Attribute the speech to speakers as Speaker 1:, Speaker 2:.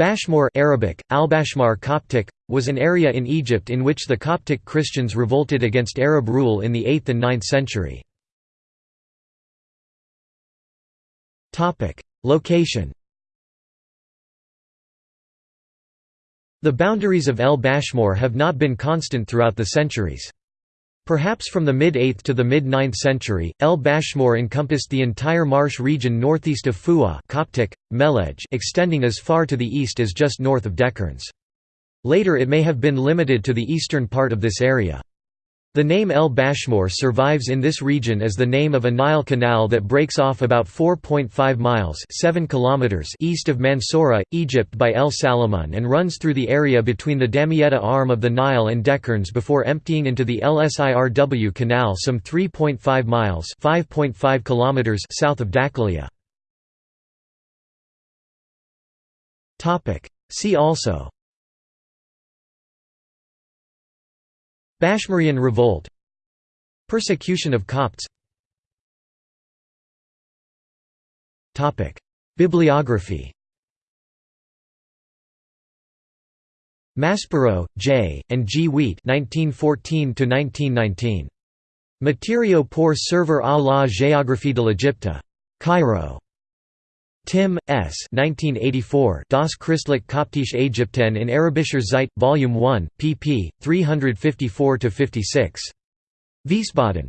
Speaker 1: Bashmur Arabic, Al-Bashmar Coptic, was an area in Egypt in which the Coptic Christians revolted against Arab rule in the 8th and 9th century. Location The boundaries of El Bashmur have not been constant throughout the centuries. Perhaps from the mid-8th to the mid-9th century, El Bashmur encompassed the entire marsh region northeast of Fu'a Coptic, Melej extending as far to the east as just north of Dekerns. Later it may have been limited to the eastern part of this area. The name El Bashmur survives in this region as the name of a Nile canal that breaks off about 4.5 miles 7 kilometers east of Mansoura, Egypt by El Salamun and runs through the area between the Damietta arm of the Nile and Dekerns before emptying into the LSIRW canal some 3.5 miles 5.5 kilometers south of Dakalia. See also Bashmurian revolt Persecution of Copts Bibliography Maspero, J., and G. Wiet 1914 Matériaux pour servir à la géographie de l'Égypte. Cairo. Timm, S. 1984 Das Christliche Koptische Ägypten in Arabischer Zeit, Volume 1, pp. 354–56. Wiesbaden.